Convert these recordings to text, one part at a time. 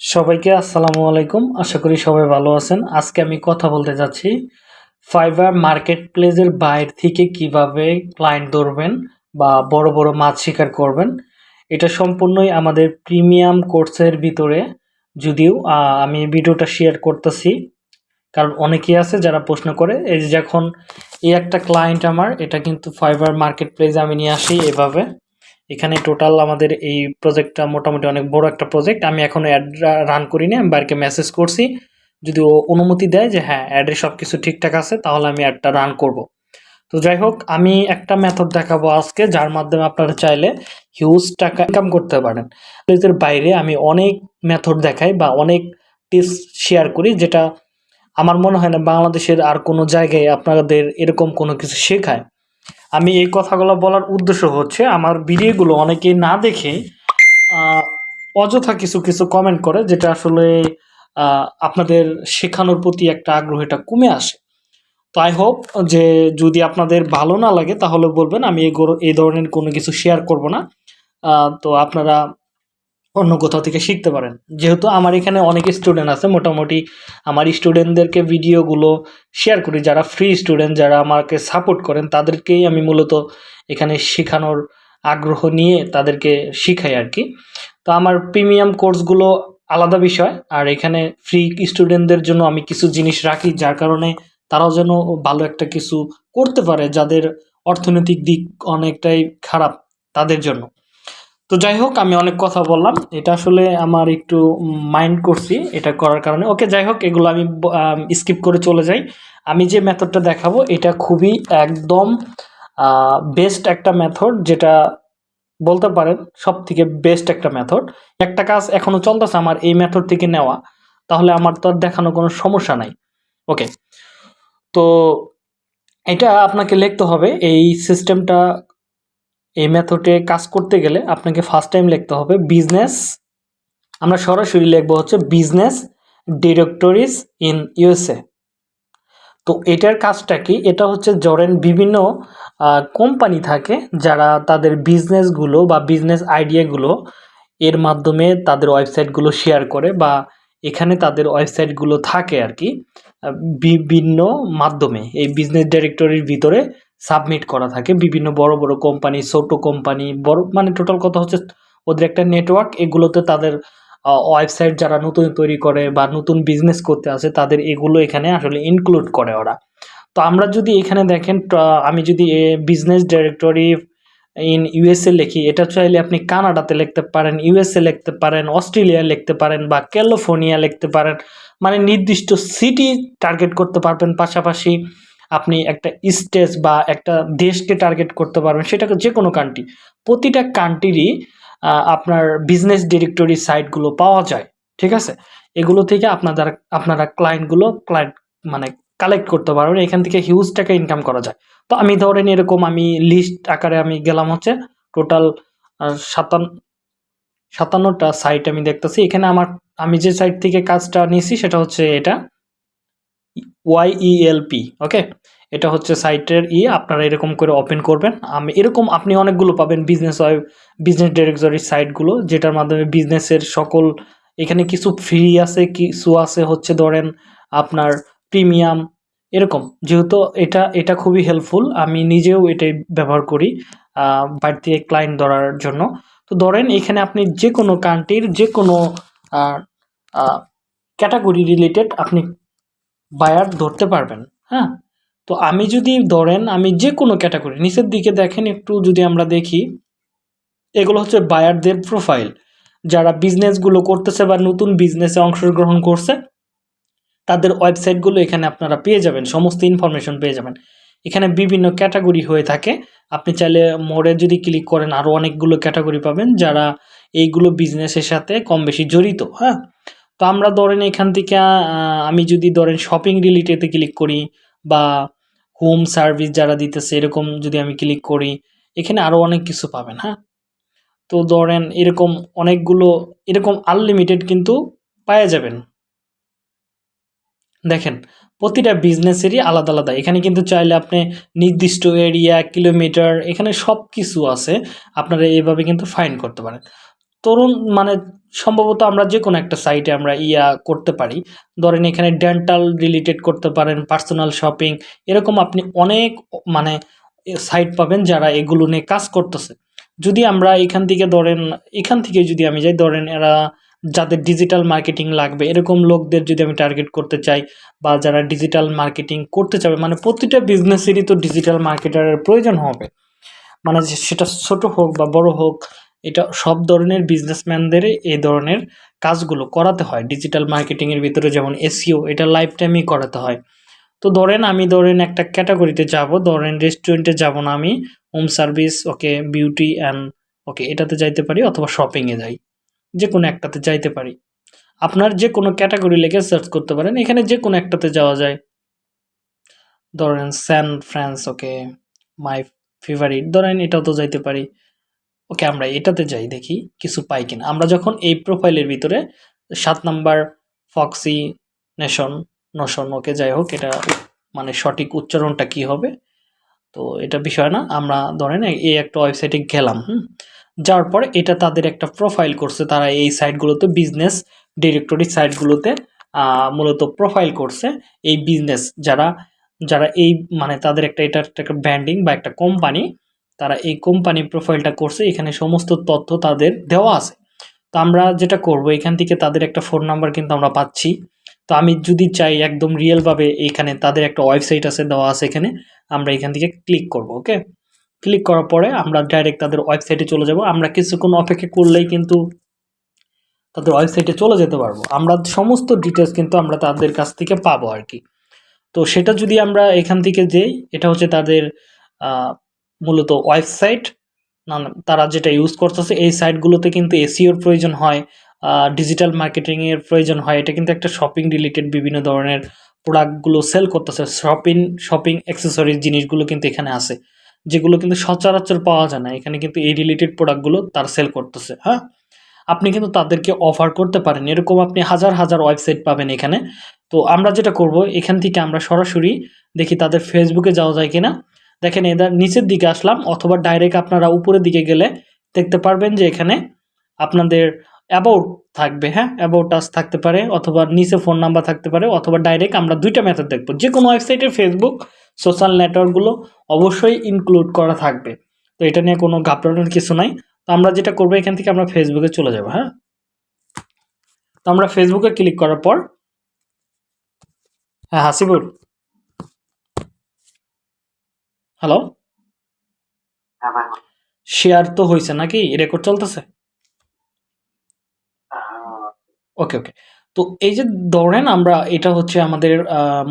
সবাইকে আসসালামু আলাইকুম। আশা করি সবাই ভালো আছেন। আজকে আমি কথা বলতে যাচ্ছি ফাইবার মার্কেট প্লেসের বাইরে থেকে কীভাবে ক্লায়েন্ট ধরবেন বা বড় বড় মাছ শিকার করবেন। এটা সম্পূর্ণই আমাদের প্রিমিয়াম কোর্সের ভিতরে। যদিও আমি ভিডিওটা শেয়ার করতেছি। কারণ অনেকেই আছে যারা প্রশ্ন করে, এই যে যখন এই একটা ক্লায়েন্ট আমার, এটা কিন্তু ফাইবার মার্কেট প্লেসে আমি নিয়ে আসি এভাবে। এখানে টোটাল আমাদের এই প্রজেক্টটা মোটামুটি অনেক বড় একটা প্রজেক্ট আমি এখনও অ্যাড রান করিনি, আমি বাইরকে মেসেজ করছি। যদি ও অনুমতি দেয় যে হ্যাঁ অ্যাডে সব কিছু ঠিকঠাক আছে, তাহলে আমি অ্যাডটা রান করব। তো যাই হোক, আমি একটা মেথড দেখাবো আজকে, যার মাধ্যমে আপনারা চাইলে হিউজ টাকা ইনকাম করতে পারেন। এর বাইরে আমি অনেক মেথড দেখাই বা অনেক টিপস শেয়ার করি, যেটা আমার মনে হয় না বাংলাদেশের আর কোনো জায়গায় আপনাদের এরকম কোনো কিছু শেখায়। আমি এই কথাগুলো বলার উদ্দেশ্য হচ্ছে, আমার ভিডিওগুলো অনেকে না দেখে অযথা কিছু কিছু কমেন্ট করে, যেটা আসলে আপনাদের শেখানোর প্রতি একটা আগ্রহ এটা কমে আসে। তো আই হোপ যে যদি আপনাদের ভালো না লাগে, তাহলে বলবেন, আমি এই এই ধরনের কোনো কিছু শেয়ার করব না। তো আপনারা অন্য কোথাও থেকে শিখতে পারেন। যেহেতু আমার এখানে অনেক স্টুডেন্ট আছে, মোটামুটি আমার স্টুডেন্টদেরকে ভিডিওগুলো শেয়ার করি। যারা ফ্রি স্টুডেন্ট যারা আমাকে সাপোর্ট করেন, তাদেরকেই আমি মূলত এখানে শেখানোর আগ্রহ নিয়ে তাদেরকে শিখাই আর কি। তো আমার প্রিমিয়াম কোর্সগুলো আলাদা বিষয়। আর এখানে ফ্রি স্টুডেন্টদের জন্য আমি কিছু জিনিস রাখি, যার কারণে তারাও যেন ভালো একটা কিছু করতে পারে, যাদের অর্থনৈতিক দিক অনেকটাই খারাপ তাদের জন্য। তো যাই হোক, আমি অনেক কথা বললাম। এটা আসলে আমার একটু মাইন্ড করছি এটা করার কারণে। ওকে যাই হোক, এগুলো আমি স্কিপ করে চলে যাই। আমি যে মেথডটা দেখাবো, এটা খুবই একদম বেস্ট একটা মেথড যেটা বলতে পারেন সব থেকে বেস্ট একটা মেথড একটা কাজ এখনও চলতেছে আমার এই মেথড থেকে নেওয়া। তাহলে আমার তো আর দেখানো কোনো সমস্যা নাই। ওকে তো এটা আপনাকে লিখতে হবে। এই সিস্টেমটা এই মেথডে কাজ করতে গেলে আপনাকে ফার্স্ট টাইম লিখতে হবে বিজনেস আমরা সরাসরি লিখব হচ্ছে বিজনেস ডিরেক্টরিজ ইন ইউএসএ তো এটার কাজটা কি? এটা হচ্ছে জরেন বিভিন্ন কোম্পানি থাকে যারা তাদের বিজনেসগুলো বা বিজনেস আইডিয়াগুলো এর মাধ্যমে তাদের ওয়েবসাইটগুলো শেয়ার করে বা এখানে তাদের ওয়েবসাইটগুলো থাকে আর কি বিভিন্ন মাধ্যমে। এই বিজনেস ডিরেক্টরির ভিতরে সাবমিট করা থাকে। বিভিন্ন বড় বড় কোম্পানি ছোট কোম্পানি বড় মানে টোটাল কথা হচ্ছে ওদের একটা নেটওয়ার্ক এগুলোতে তাদের ওয়েবসাইট যারা নতুন তৈরি করে বা নতুন বিজনেস করতে আসে, তাদের এগুলো এখানে আসলে ইনক্লুড করে ওরা। তো আমরা যদি এখানে দেখেন আমি যদি বিজনেস ডিরেক্টরি ইন ইউএসএ লিখি, এটা চাইলে আপনি কানাডাতে লিখতে পারেন ইউএসএ লিখতে পারেন, অস্ট্রেলিয়া লিখতে পারেন বা ক্যালিফোর্নিয়া লিখতে পারেন। মানে নির্দিষ্ট সিটি টার্গেট করতে পারবেন। পাশাপাশি আপনি একটা স্টেজ বা একটা দেশকে টার্গেট করতে পারবেন সেটাকে যে কোনো কান্ট্রি প্রতিটা কান্ট্রিরই আপনার বিজনেস ডিরেক্টরি সাইটগুলো পাওয়া যায়, ঠিক আছে? এগুলো থেকে আপনাদের, আপনারা ক্লায়েন্টগুলো ক্লায়েন্ট মানে কালেক্ট করতে পারবেন, এখান থেকে হিউজ টাকা ইনকাম করা যায়। তো আমি ধরেন এরকম আমি লিস্ট আকারে আমি গেলাম হচ্ছে টোটাল সাতান্ন সাতান্নটা সাইট আমি দেখতেছি। এখানে আমার, আমি যে সাইট থেকে কাজটা নিয়েছি সেটা হচ্ছে এটা। ওয়াইইএলপি ওকে এটা হচ্ছে সাইটের ই, আপনারা এরকম করে ওপেন করবেন। আমি, এরকম আপনি অনেকগুলো পাবেন বিজনেস ওয়েব বিজনেস ডিরেক্টরি সাইটগুলো যেটার মাধ্যমে বিজনেসের সকল, এখানে কিছু ফ্রি আছে, কিছু আছে হচ্ছে ধরেন আপনার প্রিমিয়াম এরকম। যেহেতু এটা এটা খুবই হেল্পফুল আমি নিজেও এটাই ব্যবহার করি থেকে ক্লায়েন্ট ধরার জন্য। তো ধরেন এখানে আপনি যে কোনো কান্ট্রির যে কোনো ক্যাটাগরি রিলেটেড আপনি বায়ার ধরতে পারবেন হ্যাঁ? তো আমি যদি ধরেন আমি যে কোনো ক্যাটাগরি নিচের দিকে দেখেন একটু যদি আমরা দেখি, এগুলো হচ্ছে বায়ারদের প্রোফাইল যারা বিজনেসগুলো করতেছে বা নতুন বিজনেসে অংশগ্রহণ করছে, তাদের ওয়েবসাইটগুলো এখানে আপনারা পেয়ে যাবেন, সমস্ত ইনফরমেশন পেয়ে যাবেন। এখানে বিভিন্ন ক্যাটাগরি হয়ে থাকে। আপনি চাইলে মোড়ে যদি ক্লিক করেন আরও অনেকগুলো ক্যাটাগরি পাবেন যারা এইগুলো বিজনেসের সাথে কম বেশি জড়িত হ্যাঁ? তো আমরা ধরেন এখান থেকে আমি যদি ধরেন শপিং রিলেটেডে ক্লিক করি বা হোম সার্ভিস যারা দিতেছে, এরকম যদি আমি ক্লিক করি, এখানে আরও অনেক কিছু পাবেন হ্যাঁ? তো ধরেন এরকম অনেকগুলো, এরকম আনলিমিটেড কিন্তু পাওয়া যাবেন। দেখেন, প্রতিটা বিজনেসেরই আলাদা আলাদা। এখানে কিন্তু চাইলে আপনি নির্দিষ্ট এরিয়া কিলোমিটার এখানে সব কিছু আছে। আপনারা এভাবে কিন্তু ফাইন করতে পারেন। তরুণ মানে সম্ভবত আমরা যে কোনো একটা সাইটে আমরা ইয়া করতে পারি। ধরেন এখানে ডেন্টাল রিলেটেড করতে পারেন পার্সোনাল শপিং এরকম আপনি অনেক মানে সাইট পাবেন যারা এগুলো নিয়ে কাজ করতেছে। যদি আমরা এখান থেকে ধরেন, এখান থেকে যদি আমি যাই, ধরেন এরা যাদের ডিজিটাল মার্কেটিং লাগবে, এরকম লোকদের যদি আমি টার্গেট করতে চাই বা যারা ডিজিটাল মার্কেটিং করতে চাবে মানে প্রতিটা বিজনেসেরই তো ডিজিটাল মার্কেটারের প্রয়োজন হবে। মানে সেটা ছোট হোক বা বড় হোক এটা সব ধরনের বিজনেসম্যানদের এই ধরনের কাজগুলো করাতে হয়। ডিজিটাল মার্কেটিংয়ের ভিতরে যেমন এসিও এটা লাইফ টাইমই করাতে হয়। তো ধরেন আমি ধরেন একটা ক্যাটাগরিতে যাব, ধরেন রেস্টুরেন্টে যাব না আমি home service okay beauty and okay এটাতে যাইতে পারি অথবা শপিংয়ে যাই। যে কোনো একটাতে যাইতে পারি। আপনার যে কোনো ক্যাটাগরি লেগে সার্চ করতে পারেন, এখানে যে কোনো একটাতে যাওয়া যায়। ধরেন স্যান ফ্রান্স ওকে মাই ফেভারিট ধরেন এটাও তো যাইতে পারি। ওকে, আমরা এটাতে যাই, দেখি কিছু পাই কিনা। আমরা যখন এই প্রোফাইলের ভিতরে সাত number foxy nation notion okay যাই হোক, এটা মানে সঠিক উচ্চারণটা কি হবে? তো এটা বিষয় না, আমরা ধরেন এই একটা ওয়েবসাইটে গেলাম, হুম? যাওয়ার পরে এটা তাদের একটা প্রোফাইল করছে, তারা এই সাইটগুলোতে বিজনেস ডিরেক্টরি সাইটগুলোতে মূলত প্রোফাইল করছে এই বিজনেস যারা যারা এই মানে তাদের একটা, এটা একটা ব্র্যান্ডিং বা একটা কোম্পানি তারা এই কোম্পানি প্রোফাইলটা করছে, এখানে সমস্ত তথ্য তাদের দেওয়া আছে। তো আমরা যেটা করব, এখান থেকে তাদের একটা ফোন নাম্বার কিন্তু আমরা পাচ্ছি। তো আমি যদি চাই একদম রিয়েলভাবে এখানে তাদের একটা ওয়েবসাইট আছে, দেওয়া আছে এখানে, আমরা এখান থেকে ক্লিক করব ওকে ক্লিক করার পরে আমরা ডাইরেক্ট তাদের ওয়েবসাইটে চলে যাব। আমরা কিছুক্ষণ অপেক্ষা করলেই কিন্তু তাদের ওয়েবসাইটে চলে যেতে পারব। আমরা সমস্ত ডিটেলস কিন্তু আমরা তাদের কাছ থেকে পাবো আর কি। তো সেটা যদি আমরা এখান থেকে যেই এটা হচ্ছে তাদের মূলত ওয়েবসাইট না তারা যেটা ইউজ করতেছে, এই সাইটগুলোতে কিন্তু এসিওর প্রয়োজন হয় ডিজিটাল মার্কেটিংয়ের প্রয়োজন হয়। এটা কিন্তু একটা শপিং রিলেটেড বিভিন্ন ধরনের প্রোডাক্টগুলো সেল করতেছে। শপিং শপিং অ্যাক্সেসরিজ জিনিসগুলো কিন্তু এখানে আছে, যেগুলো কিন্তু সচরাচর পাওয়া যায় না। এখানে কিন্তু এই রিলেটেড প্রোডাক্টগুলো তার সেল করতেছে হ্যাঁ? আপনি কিন্তু তাদেরকে অফার করতে পারেন। এরকম আপনি হাজার হাজার ওয়েবসাইট পাবেন এখানে। তো আমরা যেটা করব, এখান থেকে আমরা সরাসরি দেখি তাদের ফেসবুকে যাওয়া যায় কিনা। দেখেন এদের নিচের দিকে আসলাম, অথবা ডাইরেক্ট আপনারা উপরের দিকে গেলে দেখতে পারবেন যে এখানে আপনাদের অ্যাবাউট থাকবে হ্যাঁ? অ্যাবাউট আস থাকতে পারে, অথবা নিচে ফোন নাম্বার থাকতে পারে, অথবা ডাইরেক্ট আমরা দুইটা মেথড দেখব। যে কোনো ওয়েবসাইটে ফেসবুক সোশ্যাল নেটওয়ার্কগুলো অবশ্যই ইনক্লুড করা থাকবে। তো এটা নিয়ে কোনো ঘাবড়ানোর কিছু নাই। তো আমরা যেটা করব, এখান থেকে আমরা ফেসবুকে চলে যাব হ্যাঁ? তো আমরা ফেসবুকে ক্লিক করার পর হ্যাঁ হাসিবুর হ্যালো শেয়ার তো হয়েছে নাকি? রেকর্ড চলতেছে? ওকে ওকে তো এই যে ধরেন আমরা এটা হচ্ছে আমাদের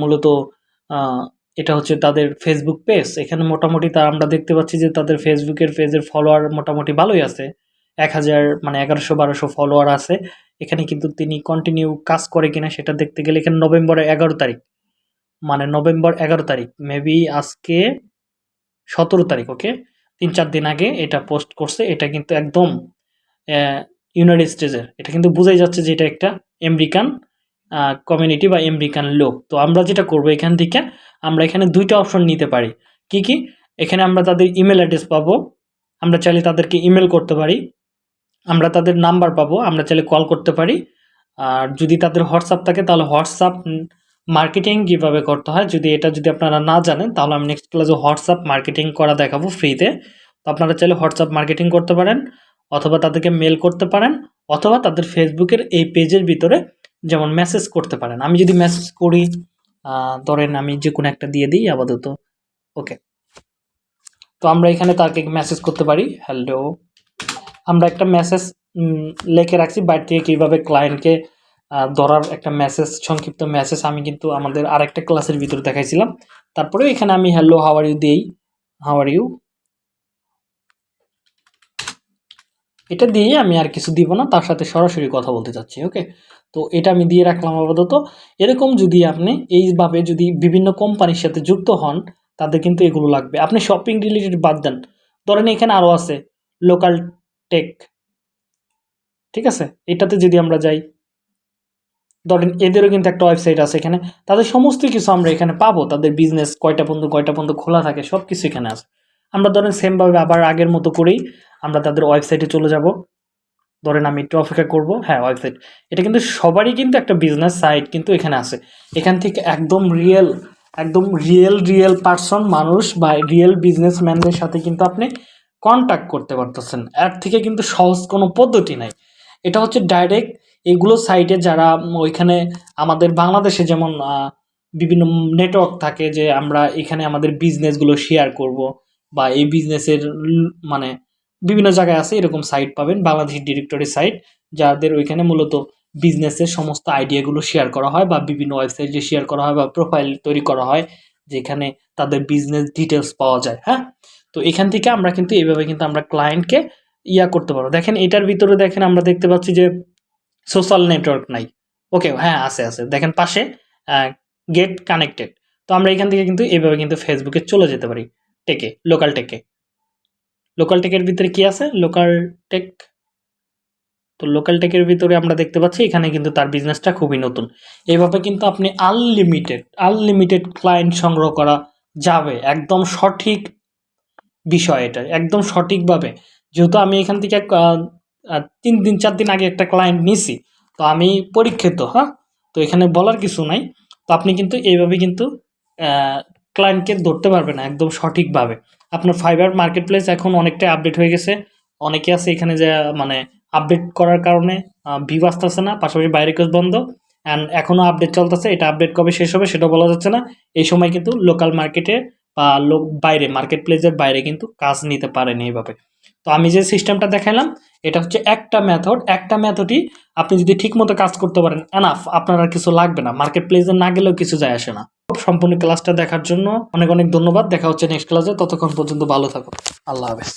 মূলত এটা হচ্ছে তাদের ফেসবুক পেজ এখানে মোটামুটি তা আমরা দেখতে পাচ্ছি যে তাদের ফেসবুকের পেজের ফলোয়ার মোটামুটি ভালোই আছে। এক হাজার মানে এগারোশো বারোশো ফলোয়ার আছে। এখানে কিন্তু তিনি কন্টিনিউ কাজ করে কিনা সেটা দেখতে গেলে এখানে নভেম্বরের এগারো তারিখ। মানে নভেম্বর এগারো তারিখ। মেবি আজকে সতেরো তারিখ ওকে তিন চার দিন আগে এটা পোস্ট করছে। এটা কিন্তু একদম ইউনাইটেড স্টেজের এটা কিন্তু বোঝাই যাচ্ছে যে এটা একটা আমেরিকান কমিউনিটি বা আমেরিকান লোক। তো আমরা যেটা করব এখান থেকে, আমরা এখানে দুইটা অপশন নিতে পারি। কি কি? এখানে আমরা তাদের ইমেল অ্যাড্রেস পাবো। আমরা চাইলে তাদেরকে ইমেল করতে পারি। আমরা তাদের নাম্বার পাবো। আমরা চাইলে কল করতে পারি। আর যদি তাদের হোয়াটসঅ্যাপ থাকে, তাহলে হোয়াটসঅ্যাপ মার্কেটিং কীভাবে করতে হয়? যদি এটা যদি আপনারা না জানেন, তাহলে আমি নেক্সট ক্লাসে হোয়াটসঅ্যাপ মার্কেটিং করা দেখাবো ফ্রিতে তো আপনারা চাইলে হোয়াটসঅ্যাপ মার্কেটিং করতে পারেন, অথবা তাদেরকে মেল করতে পারেন, অথবা তাদের ফেসবুকের এই পেজের ভিতরে যেমন মেসেজ করতে পারেন। আমি যদি মেসেজ করি ধরেন আমি যে কোনো একটা দিয়ে দিই আপাতত। ওকে তো আমরা এখানে তাকে মেসেজ করতে পারি হ্যালো আমরা একটা মেসেজ লেখে রাখছি বাইরে থেকে কীভাবে ক্লায়েন্টকে ধরার একটা মেসেজ সংক্ষিপ্ত মেসেজ আমি কিন্তু আমাদের আরেকটা ক্লাসের ভিতরে দেখাইছিলাম। তারপরে এখানে আমি হ্যালো হাওয়ার ইউ দিই। হাওয়ার ইউ এটা দিয়ে আমি আর কিছু দিব না, তার সাথে সরাসরি কথা বলতে চাচ্ছি ওকে তো এটা আমি দিয়ে রাখলাম আপাতত। এরকম যদি আপনি এইভাবে যদি বিভিন্ন কোম্পানির সাথে যুক্ত হন, তাদের কিন্তু এগুলো লাগবে। আপনি শপিং রিলেটেড বাদ দেন। ধরেন এখানে আরও আছে লোকাল টেক ঠিক আছে? এটাতে যদি আমরা যাই ধরেন এদেরও কিন্তু একটা ওয়েবসাইট আছে এখানে। তাদের সমস্ত কিছু আমরা এখানে পাবো। তাদের বিজনেস কয়টা পর্যন্ত কয়টা পর্যন্ত খোলা থাকে সব কিছু এখানে আছে। আমরা ধরেন সেমভাবে আবার আগের মতো করেই আমরা তাদের ওয়েবসাইটে চলে যাব। ধরেন আমি একটু অপেক্ষা করব। হ্যাঁ ওয়েবসাইট এটা কিন্তু সবারই কিন্তু একটা বিজনেস সাইট কিন্তু এখানে আছে। এখান থেকে একদম রিয়েল একদম রিয়েল রিয়েল পার্সন মানুষ বা রিয়েল বিজনেসম্যানদের সাথে কিন্তু আপনি কন্ট্যাক্ট করতে পারতেছেন। এর থেকে কিন্তু সহজ কোনো পদ্ধতি নাই। এটা হচ্ছে ডাইরেক্ট এগুলো সাইটে যারা ওইখানে আমাদের বাংলাদেশে যেমন বিভিন্ন নেটওয়ার্ক থাকে যে আমরা এখানে আমাদের বিজনেসগুলো শেয়ার করব বা এই বিজনেসের মানে বিভিন্ন জায়গায় আছে এরকম সাইট পাবেন বাংলাদেশ ডিরেক্টরি সাইট যাদের ওইখানে মূলত বিজনেসের সমস্ত আইডিয়াগুলো শেয়ার করা হয় বা বিভিন্ন ওয়েবসাইটে শেয়ার করা হয় বা প্রোফাইল তৈরি করা হয়, যেখানে তাদের বিজনেস ডিটেলস পাওয়া যায় হ্যাঁ? তো এখান থেকে আমরা কিন্তু এইভাবে কিন্তু আমরা ক্লায়েন্টকে ইয়া করতে পারব। দেখেন এটার ভিতরে দেখেন আমরা দেখতে পাচ্ছি যে সোশ্যাল নেটওয়ার্ক নাই। ওকে হ্যাঁ আছে আছে। দেখেন পাশে গেট কানেক্টেড তো আমরা এখান থেকে কিন্তু এইভাবে কিন্তু ফেসবুকে চলে যেতে পারি টেকে লোকাল টেকে লোকাল টেকের ভিতরে কি আছে? লোকাল টেক তো লোকাল টেকের ভিতরে আমরা দেখতে পাচ্ছি, এখানে কিন্তু তার বিজনেসটা খুবই নতুন। এইভাবে কিন্তু আপনি আনলিমিটেড আনলিমিটেড ক্লায়েন্ট সংগ্রহ করা যাবে। একদম সঠিক বিষয় এটা, একদম সঠিকভাবে। যেহেতু আমি এখান থেকে তিন দিন, চার দিন আগে একটা ক্লায়েন্ট নিছি। তো আমি পরীক্ষিত হ্যাঁ? তো এখানে বলার কিছু নাই। তো আপনি কিন্তু এইভাবে কিন্তু ক্লায়েন্টকে ধরতে পারবেন না একদম সঠিকভাবে। আপনার ফাইবার মার্কেট প্লেস এখন অনেকটাই আপডেট হয়ে গেছে। অনেকে আছে এখানে যে মানে আপডেট করার কারণে ভিউ আসতেছে না, পাশাপাশি বাইরে কোচ বন্ধ। অ্যান্ড এখনও আপডেট চলতেছে, এটা আপডেট কবে শেষ হবে সেটা বলা যাচ্ছে না। এই সময় কিন্তু লোকাল মার্কেটে বা লোক বাইরে মার্কেট প্লেসের বাইরে কিন্তু কাজ নিতে পারেনি এইভাবে। তো আমি যে সিস্টেমটা দেখালাম এটা হচ্ছে একটা মেথড একটা মেথডই আপনি যদি ঠিকমতো কাজ করতে পারেন এনাফ আপনার আর কিছু লাগবে না মার্কেট প্লেসে না গেলেও কিছু যায় আসে না। সম্পূর্ণ ক্লাসটা দেখার জন্য অনেক অনেক ধন্যবাদ, দেখা হচ্ছে নেক্সট ক্লাসে ততক্ষণ পর্যন্ত ভালো থাকুন, আল্লাহ হাফেজ।